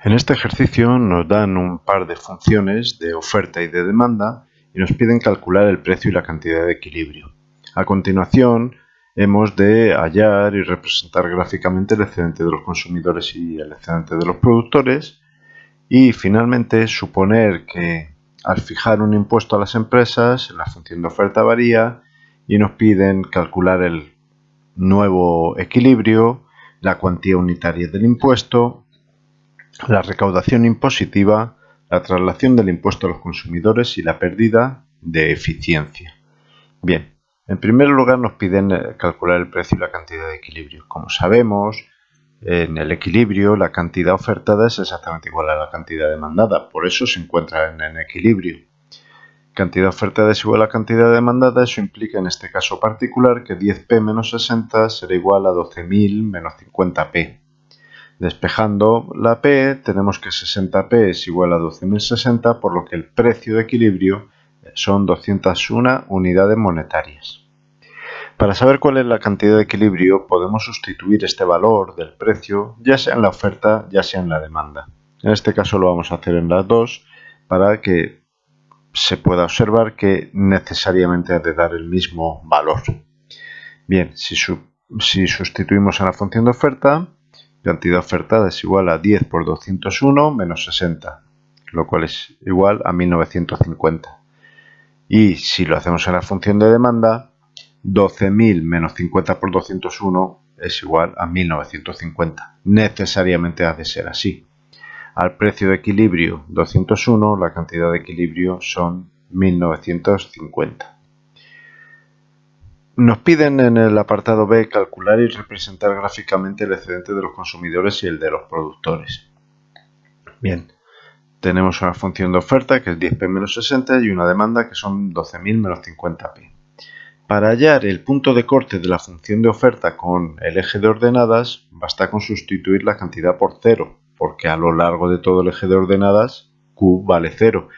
En este ejercicio nos dan un par de funciones de oferta y de demanda y nos piden calcular el precio y la cantidad de equilibrio. A continuación hemos de hallar y representar gráficamente el excedente de los consumidores y el excedente de los productores y finalmente suponer que al fijar un impuesto a las empresas la función de oferta varía y nos piden calcular el nuevo equilibrio, la cuantía unitaria del impuesto la recaudación impositiva, la traslación del impuesto a los consumidores y la pérdida de eficiencia. Bien, en primer lugar nos piden eh, calcular el precio y la cantidad de equilibrio. Como sabemos, en el equilibrio la cantidad ofertada es exactamente igual a la cantidad demandada, por eso se encuentra en, en equilibrio. Cantidad ofertada es igual a cantidad demandada, eso implica en este caso particular que 10p menos 60 será igual a 12.000 menos 50p. Despejando la P, tenemos que 60P es igual a 12.060, por lo que el precio de equilibrio son 201 unidades monetarias. Para saber cuál es la cantidad de equilibrio, podemos sustituir este valor del precio, ya sea en la oferta, ya sea en la demanda. En este caso lo vamos a hacer en las dos, para que se pueda observar que necesariamente ha de dar el mismo valor. Bien, si, si sustituimos en la función de oferta, cantidad ofertada es igual a 10 por 201 menos 60, lo cual es igual a 1950. Y si lo hacemos en la función de demanda, 12.000 menos 50 por 201 es igual a 1950. Necesariamente ha de ser así. Al precio de equilibrio 201, la cantidad de equilibrio son 1950. Nos piden en el apartado B calcular y representar gráficamente el excedente de los consumidores y el de los productores. Bien, tenemos una función de oferta que es 10p menos 60 y una demanda que son 12.000 menos 50p. Para hallar el punto de corte de la función de oferta con el eje de ordenadas, basta con sustituir la cantidad por 0, porque a lo largo de todo el eje de ordenadas, q vale 0.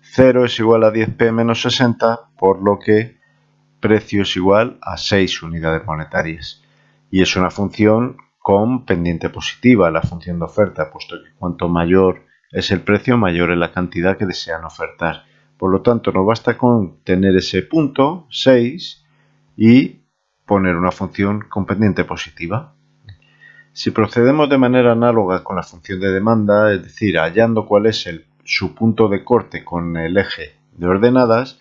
0 es igual a 10p menos 60, por lo que precio es igual a 6 unidades monetarias. Y es una función con pendiente positiva, la función de oferta, puesto que cuanto mayor es el precio, mayor es la cantidad que desean ofertar. Por lo tanto, nos basta con tener ese punto, 6, y poner una función con pendiente positiva. Si procedemos de manera análoga con la función de demanda, es decir, hallando cuál es su punto de corte con el eje de ordenadas,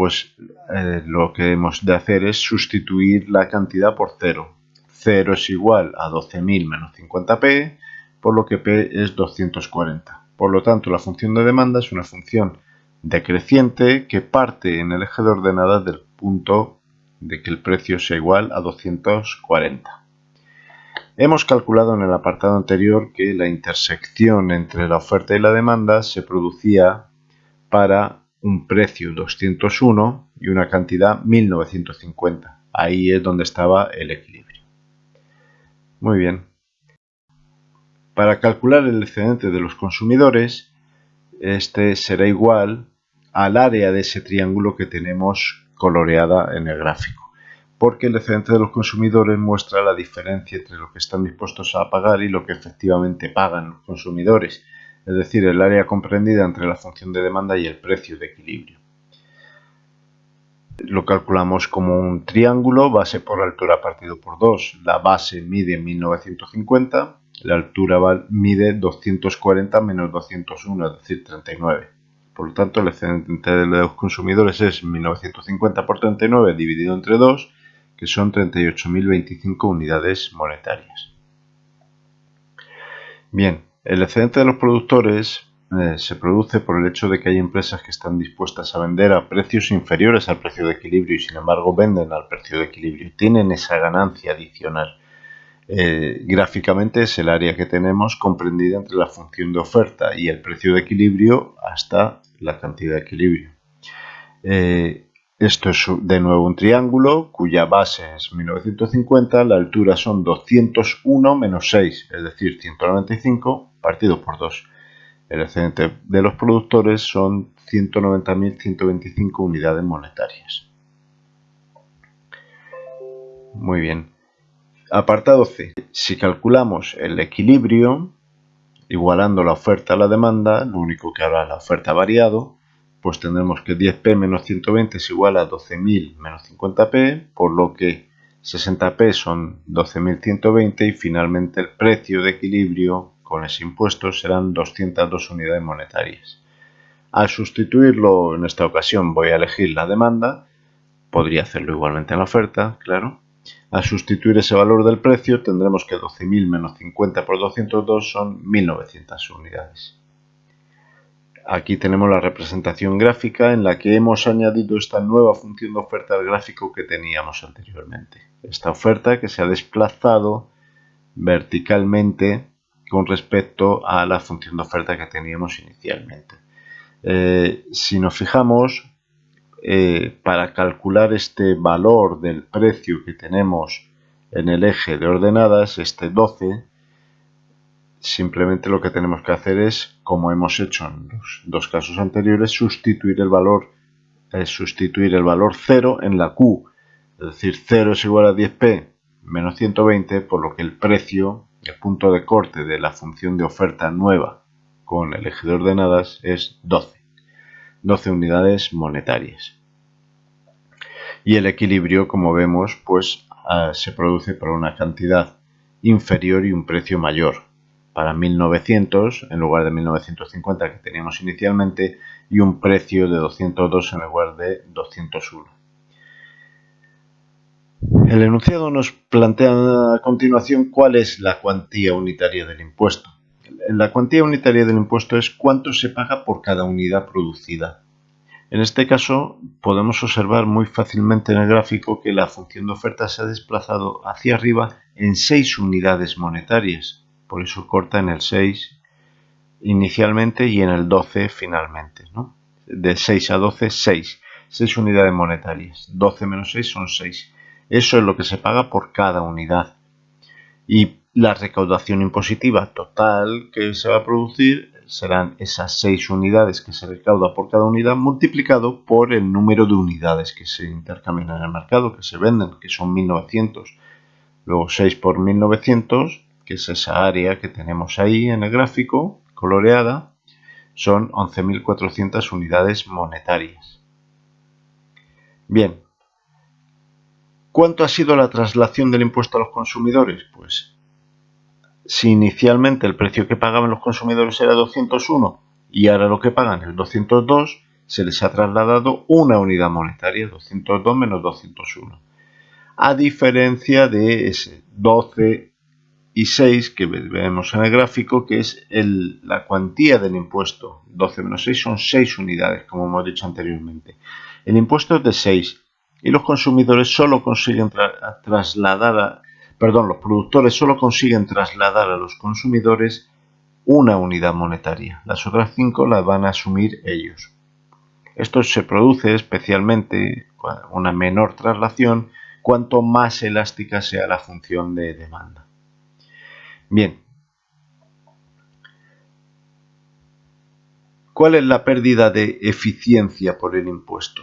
pues eh, lo que hemos de hacer es sustituir la cantidad por 0. 0 es igual a 12.000 menos 50p, por lo que p es 240. Por lo tanto, la función de demanda es una función decreciente que parte en el eje de ordenadas del punto de que el precio sea igual a 240. Hemos calculado en el apartado anterior que la intersección entre la oferta y la demanda se producía para un precio 201 y una cantidad 1950. Ahí es donde estaba el equilibrio. Muy bien. Para calcular el excedente de los consumidores, este será igual al área de ese triángulo que tenemos coloreada en el gráfico. Porque el excedente de los consumidores muestra la diferencia entre lo que están dispuestos a pagar y lo que efectivamente pagan los consumidores es decir, el área comprendida entre la función de demanda y el precio de equilibrio. Lo calculamos como un triángulo, base por altura partido por 2. La base mide 1950, la altura mide 240 menos 201, es decir, 39. Por lo tanto, el excedente de los consumidores es 1950 por 39 dividido entre 2, que son 38.025 unidades monetarias. Bien, el excedente de los productores eh, se produce por el hecho de que hay empresas que están dispuestas a vender a precios inferiores al precio de equilibrio y sin embargo venden al precio de equilibrio. Tienen esa ganancia adicional. Eh, gráficamente es el área que tenemos comprendida entre la función de oferta y el precio de equilibrio hasta la cantidad de equilibrio. Eh, esto es de nuevo un triángulo cuya base es 1950, la altura son 201 menos 6, es decir, 195 partido por 2. El excedente de los productores son 190.125 unidades monetarias. Muy bien. Apartado C. Si calculamos el equilibrio, igualando la oferta a la demanda, lo único que ahora la oferta variado, pues tendremos que 10p menos 120 es igual a 12.000 menos 50p, por lo que 60p son 12.120 y finalmente el precio de equilibrio con ese impuesto serán 202 unidades monetarias. Al sustituirlo en esta ocasión voy a elegir la demanda, podría hacerlo igualmente en la oferta, claro. Al sustituir ese valor del precio tendremos que 12.000 menos 50 por 202 son 1.900 unidades. Aquí tenemos la representación gráfica en la que hemos añadido esta nueva función de oferta al gráfico que teníamos anteriormente. Esta oferta que se ha desplazado verticalmente con respecto a la función de oferta que teníamos inicialmente. Eh, si nos fijamos, eh, para calcular este valor del precio que tenemos en el eje de ordenadas, este 12, simplemente lo que tenemos que hacer es, como hemos hecho en los dos casos anteriores, sustituir el valor, eh, sustituir el valor 0 en la Q. Es decir, 0 es igual a 10p menos 120, por lo que el precio, el punto de corte de la función de oferta nueva con el eje de ordenadas es 12. 12 unidades monetarias. Y el equilibrio, como vemos, pues ah, se produce por una cantidad inferior y un precio mayor para 1900 en lugar de 1950 que teníamos inicialmente y un precio de 202 en lugar de 201. El enunciado nos plantea a continuación cuál es la cuantía unitaria del impuesto. La cuantía unitaria del impuesto es cuánto se paga por cada unidad producida. En este caso podemos observar muy fácilmente en el gráfico que la función de oferta se ha desplazado hacia arriba en 6 unidades monetarias por eso corta en el 6 inicialmente y en el 12 finalmente. ¿no? De 6 a 12, 6. 6 unidades monetarias. 12 menos 6 son 6. Eso es lo que se paga por cada unidad. Y la recaudación impositiva total que se va a producir serán esas 6 unidades que se recauda por cada unidad multiplicado por el número de unidades que se intercambian en el mercado, que se venden, que son 1900. Luego 6 por 1900 que es esa área que tenemos ahí en el gráfico, coloreada, son 11.400 unidades monetarias. Bien, ¿cuánto ha sido la traslación del impuesto a los consumidores? Pues si inicialmente el precio que pagaban los consumidores era 201 y ahora lo que pagan es 202, se les ha trasladado una unidad monetaria, 202 menos 201. A diferencia de ese 12 y 6 que vemos en el gráfico que es la cuantía del impuesto. 12 menos 6 son 6 unidades como hemos dicho anteriormente. El impuesto es de 6 y los consumidores solo consiguen trasladar perdón los productores solo consiguen trasladar a los consumidores una unidad monetaria. Las otras 5 las van a asumir ellos. Esto se produce especialmente una menor traslación cuanto más elástica sea la función de demanda Bien. ¿Cuál es la pérdida de eficiencia por el impuesto?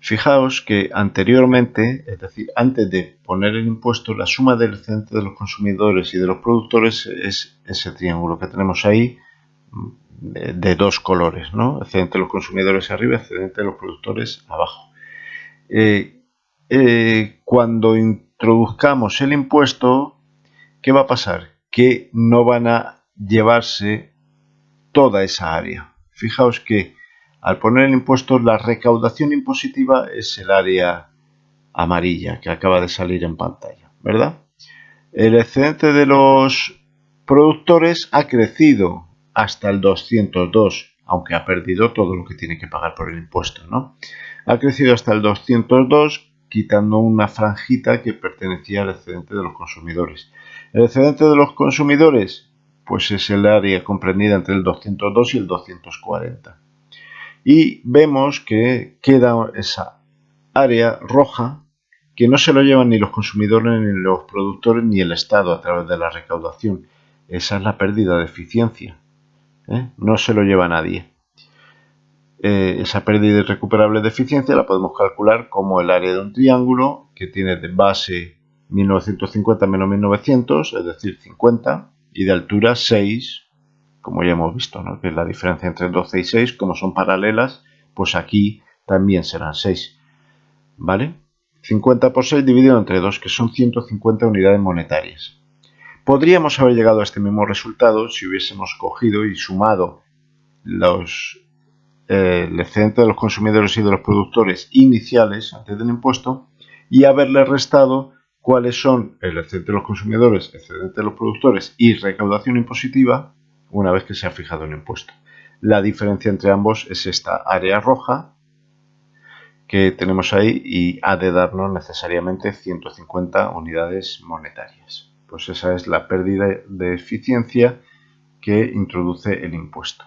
Fijaos que anteriormente, es decir, antes de poner el impuesto, la suma del excedente de los consumidores y de los productores es ese triángulo que tenemos ahí de, dos colores, ¿no? Excedente de los consumidores arriba, excedente de los productores abajo. Eh, eh, cuando introduzcamos el impuesto, ¿qué va a pasar? Que no van a llevarse toda esa área. Fijaos que al poner el impuesto la recaudación impositiva es el área amarilla que acaba de salir en pantalla, ¿verdad? El excedente de los productores ha crecido hasta el 202, aunque ha perdido todo lo que tiene que pagar por el impuesto, ¿no? Ha crecido hasta el 202 quitando una franjita que pertenecía al excedente de los consumidores. El excedente de los consumidores, pues es el área comprendida entre el 202 y el 240. Y vemos que queda esa área roja que no se lo llevan ni los consumidores, ni los productores, ni el Estado a través de la recaudación. Esa es la pérdida de eficiencia. ¿eh? No se lo lleva nadie. Eh, esa pérdida irrecuperable de eficiencia la podemos calcular como el área de un triángulo que tiene de base 1950 menos 1900, es decir, 50, y de altura 6 como ya hemos visto, ¿no? que es la diferencia entre 12 y 6, como son paralelas, pues aquí también serán 6. ¿Vale? 50 por 6 dividido entre 2, que son 150 unidades monetarias. Podríamos haber llegado a este mismo resultado si hubiésemos cogido y sumado los, eh, el excedente de los consumidores y de los productores iniciales antes del impuesto y haberle restado cuáles son el excedente de los consumidores, excedente de los productores y recaudación impositiva una vez que se ha fijado el impuesto. La diferencia entre ambos es esta área roja que tenemos ahí y ha de darnos necesariamente 150 unidades monetarias. Pues esa es la pérdida de eficiencia que introduce el impuesto.